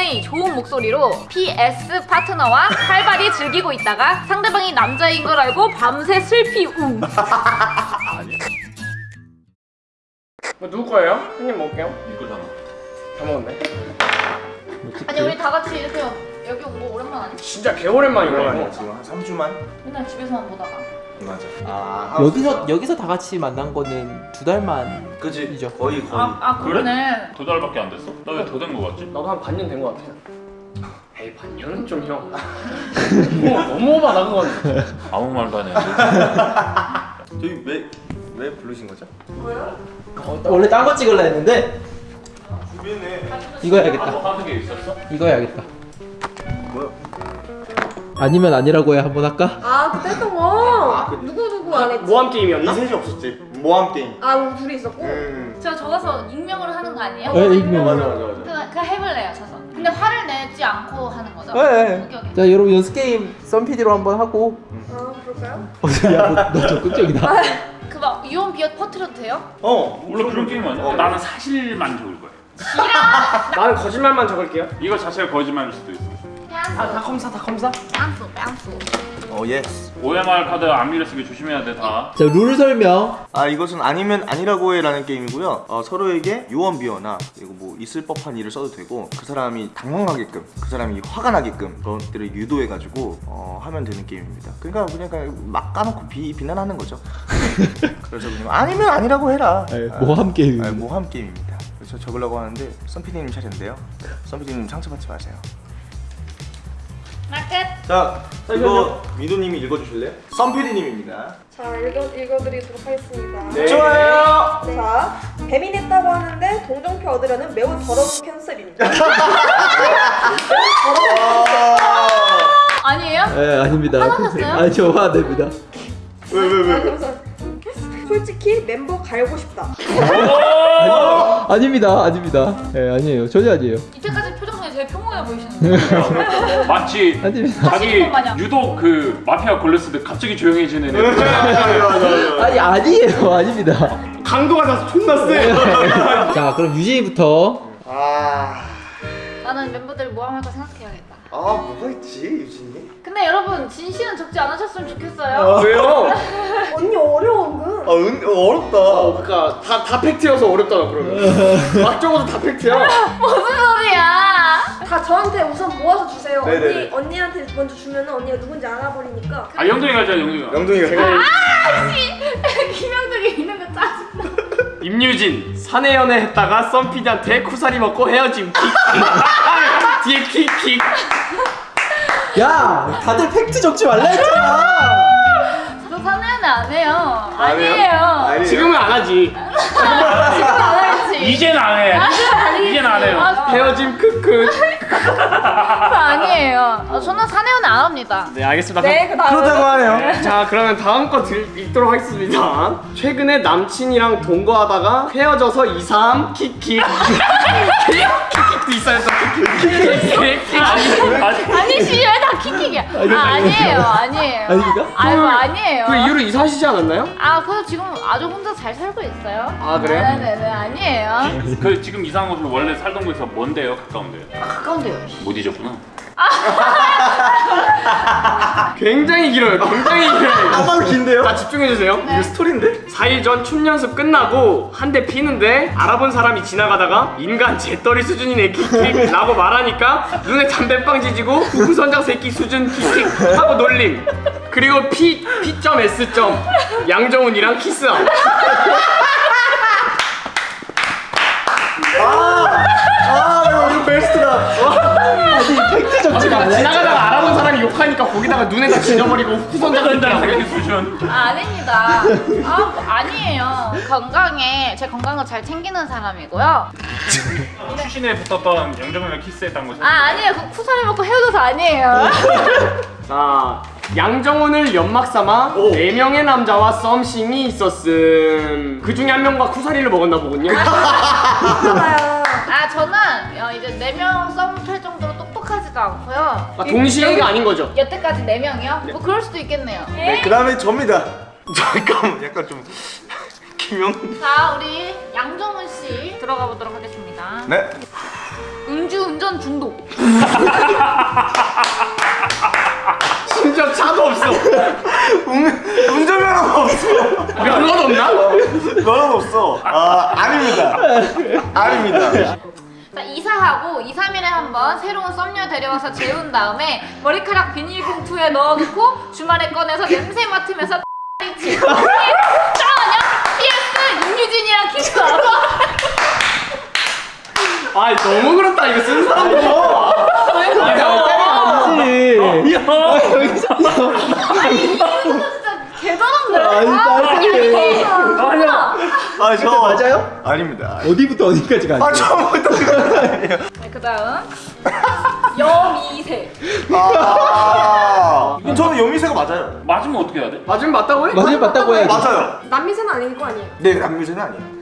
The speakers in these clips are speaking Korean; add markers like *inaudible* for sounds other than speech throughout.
여성분의 좋은 목소리로 PS 파트너와 활발히 즐기고 있다가 상대방이 남자인 걸 알고 밤새 슬피 웅. 이거 누구 거예요? 한 입 먹을게요. 이거잖아. 다 먹었네. 아니 우리 다 같이 이렇게 여기 온 거 오랜만 아니야? 진짜. 지금 한 3주만? 맨날 집에서만 보다가. 맞아 아 여기서 여기서 다 같이 만난 거는 두 달만 그지 이죠. 거의 거의 아, 아 그러네. 두 달밖에 안 됐어? 나 왜 더 된 거 같지? 나도 한 반년 된 거 같아. 에이 반년은 좀 형. *laughs* 너무 너무 오바다 그건. 아무 말도 안 했는데. *laughs* 저희 왜, 왜 부르신 거죠? 어, 원래 딴 거 찍으려 했는데 준비했네 이거 해야겠다 뭐 하는 게 있었어? 이거 해야겠다? 아니면 아니라고 해 한번 할까? 아 그때 했던 거 누구 누구 안 했지? 모함 게임이었나? 이 셋이 없었지 모함 게임 아 우리 둘이 있었고 음저 적어서 익명으로 하는 거 아니에요? 네, 익명. 맞아 맞아 맞아 그, 그 해볼래요, 저서. 근데 화를 내지 않고 하는 거죠? 네. 오케이, 오케이. 자 여러분 연습 게임 썬PD로 한번 하고 아 그럴까요? 야너 적극적이다 그막 유언비어 퍼트려도 돼요? 어 원래 그런 게임 아니야? 나는 사실만 적을 거야. 나는 거짓말만 적을게요. 이거 자체가 거짓말일 수도 있어. 다, 다 검사 다 검사. 뺨수, 뺨수. 어 yes OMR 카드 안 밀려 쓰기 조심해야 돼 다. 자 룰 설명. 아 이것은 아니면 아니라고 해라는 게임이고요. 어, 서로에게 유언비어나 그리고 뭐 있을 법한 일을 써도 되고 그 사람이 당황하게끔 그 사람이 화가 나게끔 그런 것들을 유도해 가지고 어, 하면 되는 게임입니다. 그러니까 그냥, 그냥 막 까놓고 비, 비난하는 거죠. *laughs* 그래서 그냥 아니면 아니라고 해라. 네, 모함 게임. 아, 모함 게임입니다. 그래서 적으려고 하는데 썬피디님 차례인데요. 썬피디님 상처받지 마세요 나 끝. 자 이거 미도님이 읽어주실래요? 썬피디님입니다. 자 읽어, 읽어드리도록 하겠습니다. 네. 좋아요. 자 뱀이 냈다고 하는데 동정표 얻으려는 매우 더러운 캔슬입니다. *laughs* 아니에요? 네 아닙니다. 화나셨어요? 아니 저 화됩니다. 왜 왜 왜? 아, *laughs* 그래서 솔직히 멤버 갈고 싶다. *laughs* 아닙니다. 아닙니다. 예 아니에요. 전혀 아니에요. 이때까지 평온해 보이시는데. 마치 아닙니다 자기 것 마냥. 유독 그 마피아 걸렸을 때 갑자기 조용해지는 애들. *laughs* 아니 아니에요 아닙니다 강도가 다 존나 세. *laughs* 자 그럼 유진이부터 아... 나는 멤버들 모함할까 생각해야겠다. 아 뭐가 있지 유진이? 근데 여러분 진실은 적지 않으셨으면 좋겠어요. 왜요? *laughs* 언니 어려워 은근 아 은, 어렵다 어, 그러니까 다, 다 팩트여서 어렵다 그러면. 막 적어도 다 팩트야. 무슨 소리야? 다 저한테 우선 모아서 주세요 네네네. 언니, 언니한테 먼저 주면은 언니가 누군지 알아버리니까 아 영동이 가자 영동이가. 영동이가 제가 *laughs* 김영덕이 있는 거 짜증나. *laughs* 임유진 사내 연애 했다가 썬피디한테 쿠사리 먹고 헤어짐. 킥킥. *laughs* 뒤에 킥킥. 야 다들 팩트 적지 말라 했잖아 저안 해요. 안 해요? 아니에요. 아니에요? 지금은 안 하지. 지금 안 하지. 이젠 안 해. 이젠 안 해요. 아, 헤어짐 크크. 저 아니에요. 어, 저는 사내연애 안 합니다. 네 알겠습니다. 네 그다음에 그러다고 하네요 자 그러면 다음 거 들, 읽도록 하겠습니다 최근에 남친이랑 동거하다가 헤어져서 2, 3 킥킥 킥킥도 있어요 또 킥킥 아니, 아니시 왜다 킥킥이야? 아 아니에요, 아니에요. 아닙니까? 아이고 아니에요. 그 이후로 이사하시지 않았나요? 아 그래서 지금 아주 혼자 잘 살고 있어요. 아, 그래요? 네네네 아니에요. 그 지금 이상한 곳으로 원래 살던 곳에서 먼데요 가까운데요? 가까운 데요. 못 잊었구나. *laughs* 굉장히 길어요 굉장히 길어요 한방 긴데요? 자 집중해주세요 네. 이거 스토리인데? 4일 전 춤 연습 끝나고 한 대 피는데 알아본 사람이 지나가다가 인간 재떨이 수준이네 킥킥 라고 말하니까 눈에 담배빵 지지고 후구선장 새끼 수준 킥킥 하고 놀림 그리고 P, P.S. 양정훈이랑 키스함 거기다가 눈에다 지져버리고 한달 새끼 새끼 수준. 아, 아닙니다. 아 뭐, 아니에요. 건강에 제 건강을 잘 챙기는 사람이고요. *laughs* 출신에 붙었던 영정이랑 키스했던 곳은 아 아니에요. 그 쿠사리 먹고 헤어져서 아니에요. *laughs* 자 양정훈을 연막 삼아 네 명의 남자와 썸씽이 있었음. 그 중에 한 명과 쿠사리를 먹었나 보군요. *laughs* 봐요 아 저는 어, 이제 네 명 썸을 탈 정도로 똑 똑하지도 않고요. 아, 동시에가 아닌 거죠? 여태까지 네 명이요? 뭐 그럴 수도 있겠네요. 네, 그 다음에 접니다 *laughs* 잠깐만 약간 좀 *laughs* 김영 자 우리 양정훈 씨 들어가 보도록 하겠습니다. 네 음주운전 중독. *laughs* 심지어 차도 없어. 운전면허가 없어. 면허도 없나? 면허가 없어. 아 아닙니다. 아닙니다. 자, 이사하고 2, 3일에 한번 새로운 썸녀 데려와서 재운 다음에 머리카락 비닐봉투에 넣어놓고 주말에 꺼내서 냄새 맡으면서 치 짜냐? PS 윤유진이랑 키스하고 아 너무 그렇다 이거 쓴 사람도. 진짜 개더럽네 아니, 딸기. 아니야 아 저 맞아요? 아닙니다. 어디부터 어디까지 가요? 아 처음부터. 네, 그 다음 여미새 아 저는 여미새가 맞아요. 맞으면 어떻게 해야 돼? 맞으면 맞다고 해? 맞아요 맞다고 해야지 맞아요. 남미새는 아닌 거 아니에요? 네 남미새는 아니에요.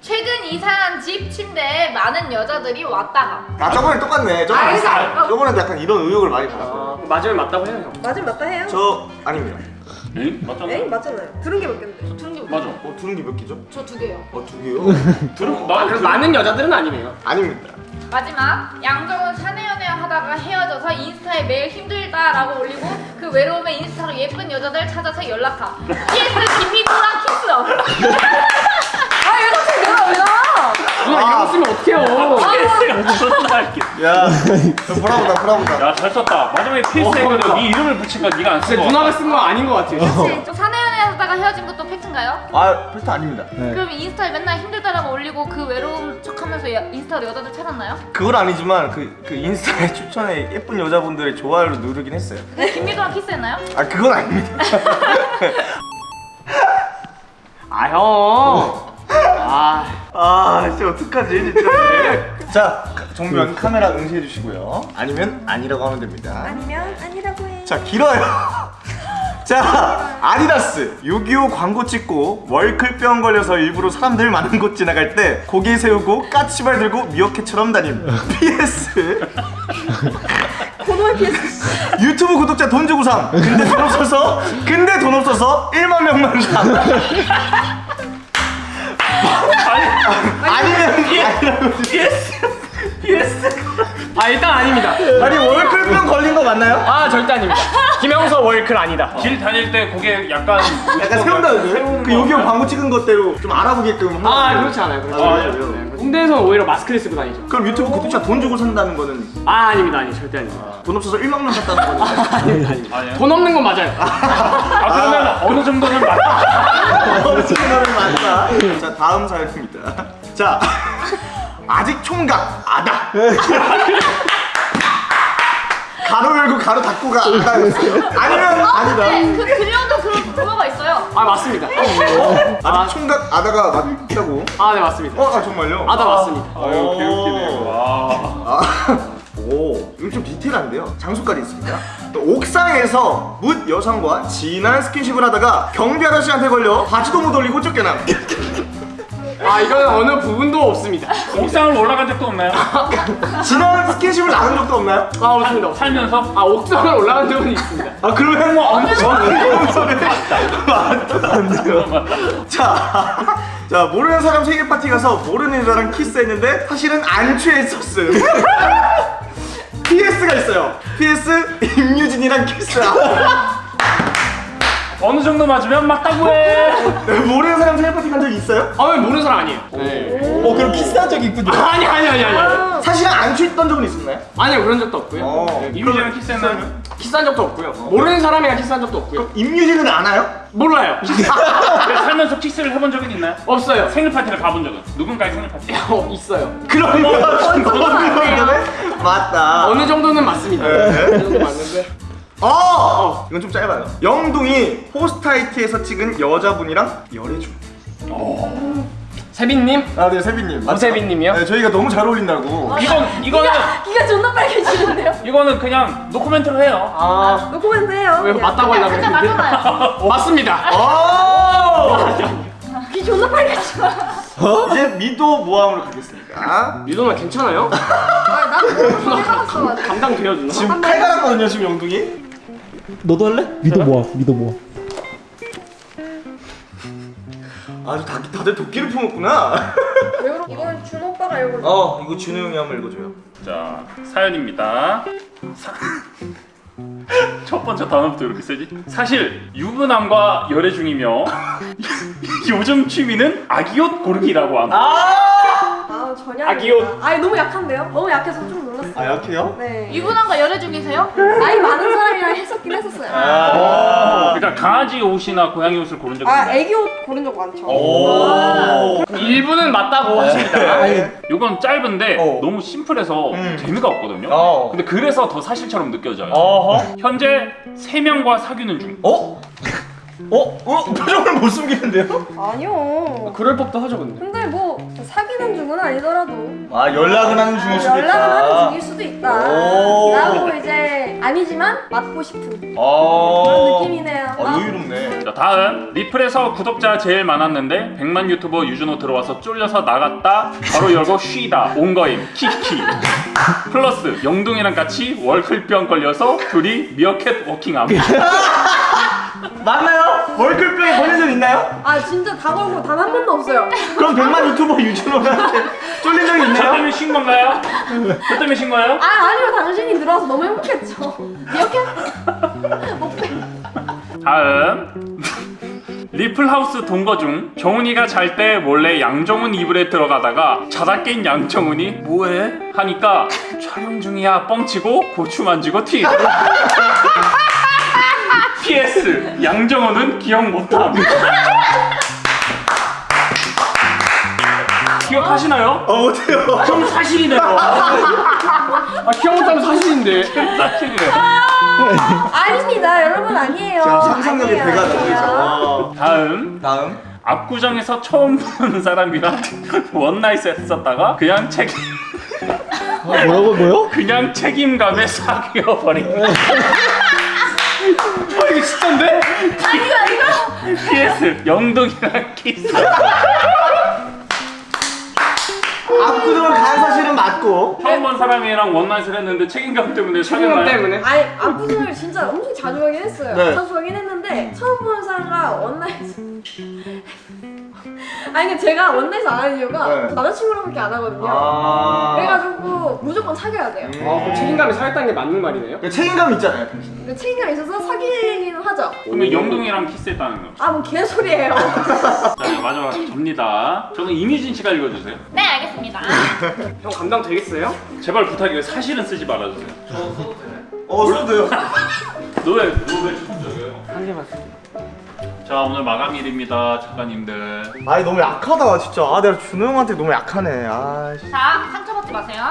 최근 이사한 집 침대에 많은 여자들이 왔다가 아 저번에 똑같네. 저번에. 아, 저번에도 약간 이런 의혹을 많이 받았거든요. 아, 맞으면 맞다고 해요 형. 맞으면 맞다 해요. 저 아닙니다. 응? 맞잖아. 에이 맞잖아요. 들은 게몇 갠데? 두개 맞아. 어 들은 게 몇 개죠? 저 두 개요 어 두 개요? *laughs* 들어. 아나 그럼 많은 여자들은 아니네요. 아닙니다. 마지막 양정은 사내연애 하다가 헤어져서 인스타에 매일 힘들다라고 올리고 그 외로움에 인스타로 예쁜 여자들 찾아서 연락하 PS 김미도랑 키스 *laughs* 아 이거 사실 내가 왜 나와 누나 이거 쓰면 어떡해요? 존나 할게. 야, 보라보다 보라보다. 야, 잘 썼다. 마지막에 PS 해가지고 네 이름을 붙인 거 네가 안쓴 근데 거. 누나가 쓴 거 아닌 것 같아요. 좀 사내연애 하다가 헤어진 것도 팩트인가요? 아, 필터 아닙니다. 네. 그럼 인스타에 맨날 힘들다라고 올리고 그 외로움 척하면서 야- 인스타로 여자들 찾았나요? 그건 아니지만 그, 그 인스타에 *laughs* 추천에 예쁜 여자분들의 좋아요를 누르긴 했어요. 네, 김미도랑 키스했나요? 아, 그건 아닙니다. *laughs* 아 형. 아 아, 진짜 어떡하지, 진짜. 자, 정면 카메라 응시해 주시고요. 아니면 아니라고 하면 됩니다. 아니면 아니라고 해. 자, 길어요. *laughs* 자, 아디다스 6.25 광고 찍고 월클병 걸려서 일부러 사람들 많은 곳 지나갈 때 고개 세우고 까치발 들고 미어캣처럼 다님. PS 고노의 PS. 유튜브 구독자 돈 주고 삼. 근데 돈 없어서 근데 돈 없어서 1만 명만 삼. 아니면 아니라고 아, 일단 아닙니다. 아니 월클병 걸린 거 맞나요? 아 절대 아닙니다. 김영서 월클 아니다. 길 다닐 때 고개 약간 약간 세운다는데? 그 여기 광고 찍은 것대로 좀 알아보게끔 아. 그렇지 않아요. 그렇지 아, 않아요. 네, 홍대에서는 오히려 마스크를 쓰고 다니죠. 그럼 유튜브 구독자 돈 주고 산다는 거는 아 아닙니다, 아니 절대 아닙니다. 돈 없어서 1만 명 샀다는 거는 *laughs* 아닙니다, 아닙니다. *laughs* 아니에요? 돈 없는 건 맞아요. 아 그러면 어느 정도는 맞다. *laughs* 어느 정도는 맞다. 자 다음 사연입니다. 자 아직 총각 아다. *laughs* 가로 열고 가로 닫고 가 아다였어요. 아니면 네, 아니다. 그 들려도 그런 그거가 있어요. 아 맞습니다. 아직 총각 아다가 맞다고? 아 네 맞습니다. 어, 아 정말요? 아다 맞습니다. 아유 개웃기네. 와. 아, *laughs* 오, 이거 좀 디테일한데요. 장소까지 있습니다. 또 옥상에서 묻 여성과 진한 스킨십을 하다가 경비 아저씨한테 걸려 바지도 못 올리고 쫓겨남. 아 이거는 어느 부분도 없습니다. 옥상을 올라간 적도 없나요? *laughs* 진한 스킨십을 나눈 적도 없나요? 아 없습니다. 없습니다. 살면서? 아 옥상을 올라간 적은 있습니다. 아 그러면 뭐 엄청 소리 맞다 안 돼요. 자, 자 모르는 사람 생일 파티 가서 모르는 여자랑 키스했는데 사실은 안 취했었음. *laughs* PS가 있어요. PS 임유진이랑 키스. 어느 정도 맞으면 맞다고 해. *laughs* 모르는 사람 생일 파티 간적 있어요? 아 왜 모르는 사람 아니에요. 네. 어 그럼 키스한 적이 있군요 아니 아니 아니 아니. 사실은 안 취했던 적은 있었나요? 아니요 그런 적도 없고요. 어. 임유진이랑 키스했나요? 키스한 적도 없고요. 모르는 사람이랑 키스한 적도 없고요. 임유진은 아나요? 몰라요. 그래, *laughs* 살면서 키스를 해본 적은 있나요? 없어요. 생일 파티를 가본 적은? 누군가의 생일 파티? *laughs* 어 있어요. 그러면 그러면 맞다. 어느 정도는 맞습니다. 어느 정도 맞는데. 어! 이건 좀 짧아요. 영둥이 호스타이트에서 찍은 여자분이랑 열애 중. 세빈님? 아, 네, 세빈님. 오세빈님이요? 네, 저희가 너무 잘 어울린다고. 이건 이거는 기가 존나 빨개지는데요? 이거는 그냥 노코멘트로 해요. 아 노코멘트 해요. 왜. 맞다고 하려고 했는데? 맞잖아요. *laughs* 어, 맞습니다. 오! 귀 존나 빨개져. 이제 미도 모함으로 가겠습니다. 유도나 괜찮아요? 아, 너무 해봤어. 감당돼요 누나? 지금 칼 갈았거든요, 지금 영둥이. 너도 할래? 미도 모아 미도 모아 아주 다, 다들 도끼를 품었구나. 이거는 준 오빠가 읽어. 어, 이거 준우 형이 한번 읽어줘요. 자 사연입니다. 사... *laughs* 첫 번째 단어부터 이렇게 쓰지? 사실 유부남과 열애 중이며 *laughs* 요즘 취미는 아기옷 고르기라고 함. 아 전혀 아기요. 아닙니다. 아니 너무 약한데요? 너무 약해서. 아 약해요? 네. 유부남과 열애 중이세요? 나이 많은 사람이랑 했었긴 했었어요. 어, 그러니까 강아지 옷이나 고양이 옷을 고른 적이 아 있나요? 애기 옷 고른 적 많죠. 오. 일부는 맞다고 하십니다. 이건 짧은데 어. 너무 심플해서 음. 재미가 없거든요. 어. 근데 그래서 더 사실처럼 느껴져요. 어허. 현재 3명과 사귀는 중. 어? 어? 어? *laughs* 표정을 못 숨기는데요? 아니요. 그럴 법도 하죠 근데. 근데 뭐 사귀는 중은 아니더라도 아 연락은 하는 중일 수도 있다. 연락은 하는 중일 수도 있다. 오. 라고 이제 아니지만 맞고 싶은 어. 그런 느낌이네요. 아 의외롭네. 자 다음 리플에서 구독자 제일 많았는데 100만 유튜버 유준호 들어와서 쫄려서 나갔다 바로 열고 쉬다 온 거임 키키 플러스 영둥이랑 같이 월클병 걸려서 둘이 미어캣 워킹함 *laughs* 맞나요? 월클병에 걸린 적 있나요? 아 진짜 다 걸고 단 한 번도 없어요. 그럼 100만 유튜버 유준호한테 쫄린 적이 저 있나요? 때문에 쉰 건가요? 저 때문에 쉰 거예요? 아 아니요 당신이 들어와서 너무 행복했죠. 이렇게? 다음 리플하우스 동거 중 정훈이가 잘 때 몰래 양정훈 이불에 들어가다가 자다 깬 양정훈이 뭐해? 하니까 촬영 중이야 뻥치고 고추 만지고 튀 *laughs* PS 양정훈은 기억 못함 기억하시나요? 어 못해요. 좀 사실이네요 아 기억 못하면 사실인데. 사실이래요 아닙니다 여러분 아니에요. 아니에요, 배가 아니에요. 나오죠. 어. 다음 다음. 압구정에서 처음 보는 사람이랑 *laughs* 원나잇 했었다가 그냥 책임 어, 뭐라고 뭐요? 그냥 책임감에 사귀어 버린 아 *laughs* 이거 진짜인데? PS 영동이랑 키스 압구정을 간 사실은 맞고. 처음 본 사람이랑 one night을 했는데 책임감 때문에 책임감? 때문에. 아니 압구정을 진짜 엄청 자주 가긴 했어요. 네. 자주 가긴 했는데 처음 보는 사람과 one night 아니 근데 제가 one night 안 하는 이유가 네. 남자친구랑밖에 안 하거든요. 아. 그래가지고 무조건 사귀어야 돼요. 아 그럼 책임감이 살았다는 게 맞는 말이네요. 그 책임감 있잖아요. 근데 책임감 있어서 사귀기는 하죠. 그러면 영동이랑 키스했다는 거. 아뭐 개소리예요. 자 이제 마지막 접니다. 저는 이미진 씨가 읽어주세요. 네 알겠습니다. *laughs* 형 감당 되겠어요? 제발 부탁이에요. 사실은 쓰지 말아주세요. 어 써도 돼요. *laughs* 너왜 너왜 자 오늘 마감일입니다 작가님들. 아니 너무 약하다 진짜. 아 내가 준호 형한테 너무 약하네. 아. 씨. 자 상처받지 마세요.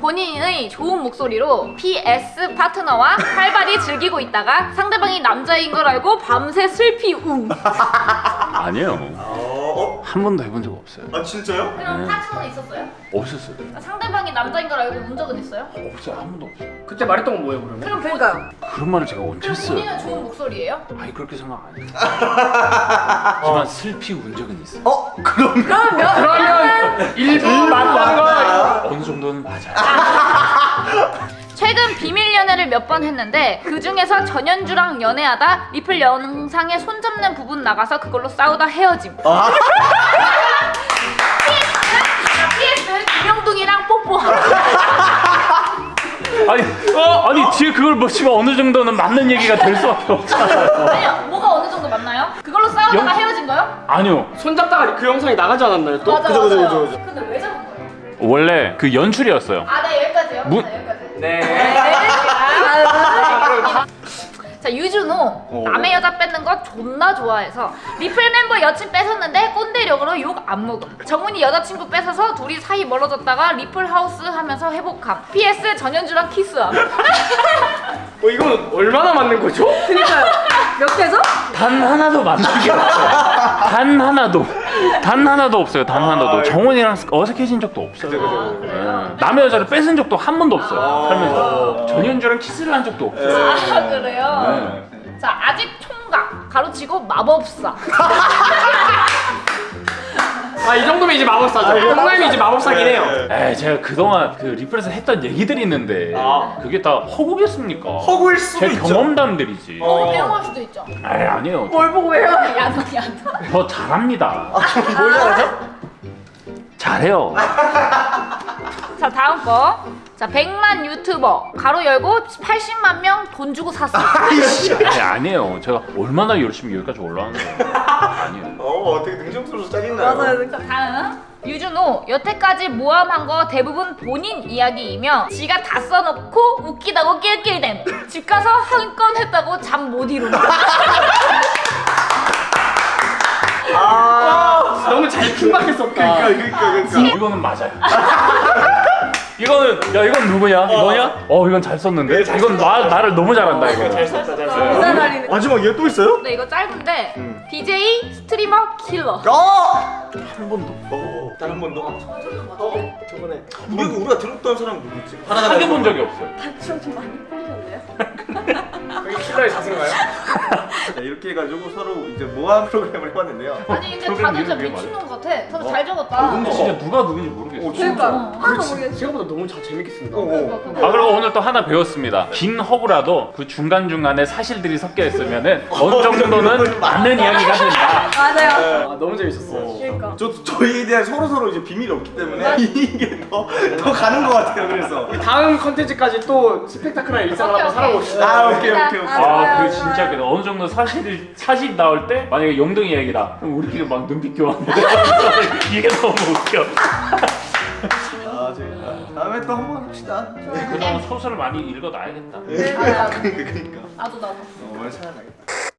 본인의 좋은 목소리로 PS 파트너와 활발히 *laughs* 즐기고 있다가 상대방이 남자인 걸 알고 밤새 슬피 웅. *laughs* 아니에요. 어? 한 번도 해본 적 없어요. 어? 아 진짜요? 그럼 파트너는 있었어요? 없었어요. 상대방이 남자인 걸 알고 운 적은 있어요? 없어요. 한 번도 없어요. 그때 말했던 건 뭐예요 그러면? 그럼 본- 그러니까요. 그런 말을 제가 언제 그럼 했어요? 본인은 좋은 목소리예요? 아니 그렇게 생각 안 해요. *laughs* 하지만 슬피 운 적은 있어. 요 어? 그럼 그러면 그러면 일부 맞다는 거. 어느 정도는 맞아요. *laughs* 최근 비밀 연애를 몇 번 했는데 그 중에서 전현주랑 연애하다 리플 영상에 손 잡는 부분 나가서 그걸로 싸우다 헤어짐. 아. PS 김영둥이랑 뽀뽀함. 아니 아니 뒤에 그걸 보시면 어느 정도는 맞는 얘기가 될 수밖에 없잖아요. 아니요, 뭐가 어느 정도 맞나요? 그걸로 싸우다가 영- 헤어진 거요? 아니요. 손잡다가 그 영상이 나가지 않았나요 또? 맞아, 그죠, 그죠, 맞아요. 그죠, 그죠. 근데 왜 잡은 거예요? 원래 그 연출이었어요. 아, 네 여기까지요. 무- 네, 여기까지. 네. 자 유준호 남의 여자 뺏는 거 존나 좋아해서 리플 멤버 여친 뺏었는데 꼰대력으로 욕 안 먹음 정훈이 여자친구 뺏어서 둘이 사이 멀어졌다가 리플 하우스 하면서 회복함 PS 전현주랑 키스함 어 이건 얼마나 맞는 거죠? 그러니까요. 몇 개죠? 단 하나도 맞는 게 없어요. 단 하나도. 단 하나도 없어요. 단 하나도. 정원이랑 어색해진 적도 없어요. 네. 남의 여자를 뺏은 적도 한 번도 없어요. 살면서. 전현주랑 키스를 한 적도 없어요. 아 그래요? 네. 자 아직 총각 가로치고 마법사 *laughs* 아 이 정도면 이제 마법사죠. 형님이 이제 마법사긴 해요. 에이 제가 그동안 그 리플에서 했던 얘기들이 있는데 아. 그게 다 허구겠습니까? 허구일 수도 제 있죠. 경험담들이지. 어 배웅할 수도 있죠 에이 아니에요. 뭘 보고 해요? 야너 야너 더 잘합니다. 뭘 잘하죠? 잘해요. 자 다음 거. 자 100만 유튜버 가로 열고 80만 명 돈 주고 샀어. *laughs* 아니 아니에요. 제가 얼마나 열심히 여기까지 올라왔는데 아니에요. 어 어떻게 능청스러워서 짜증나요 맞아요. 자 다음. 유준호 여태까지 모험한 거 대부분 본인 이야기이며 지가 다 써놓고 웃기다고 낄낄댄 집 가서 한 건 했다고 잠 못 이룬다 *laughs* 아, 너무 잘 킹박했었다. 그러니까 그러니까 그러니까 이거는 맞아요. *laughs* 이거는 야 이건 누구냐? 너냐? 어 이건 잘 썼는데. 이건 나 나를 너무 잘한다 이거. 잘 썼다, 잘 썼다. 마지막 얘 또 있어요? 네 이거 짧은데 음. BJ 스트리머 킬러 어! 한번 더. 어, 단한번 더. 어, 저번에 우리 우리가 들었던 사람 누구지? 사귀어 본 적이 없어요. 좀 많이 풀리셨네요. *laughs* 여기 킬러의 자승가요? 자, *laughs* 이렇게 해가지고 서로 이제 모함 프로그램을 해봤는데요. 아니 근데 다들 진짜 미친놈 같아 다들 잘 적었다 어, 근데 진짜 누가 누군지 모르겠어. 그러니까 어. 하나도 모르겠어. 생각보다 너무 잘 재밌게 쓴다. 어, 어. 아 그리고 오늘 또 하나 배웠습니다. 긴 허구라도 그 중간 중간에 사실들이 섞여 있으면은 어느 정도는 *laughs* 맞는 이야기가 된다. 맞아요. 아, 너무 재밌었어. 그러니까. 저 저희에 대한 서로 서로 이제 비밀이 없기 때문에 *laughs* 이게 더 더 가는 것 같아요. 그래서. 다음 컨텐츠까지 또 스펙타클한 일상을 한번 살아봅시다. 아 오케이 오케이 오케이. 아, 아, 그 진짜 좋아요. 그 어느 정도 사실 사실 나올 때 만약에 영등이 얘기다. 그럼 우리끼리 막 눈빛 교환. *laughs* 이게 너무 웃겨. 아 다음에 또 한 번 합시다. 그동안 소설을 많이 읽어놔야겠다. 네, 맞아요. 그러니까 그러니까. 나도 나도 어, 오늘 찾아가겠다.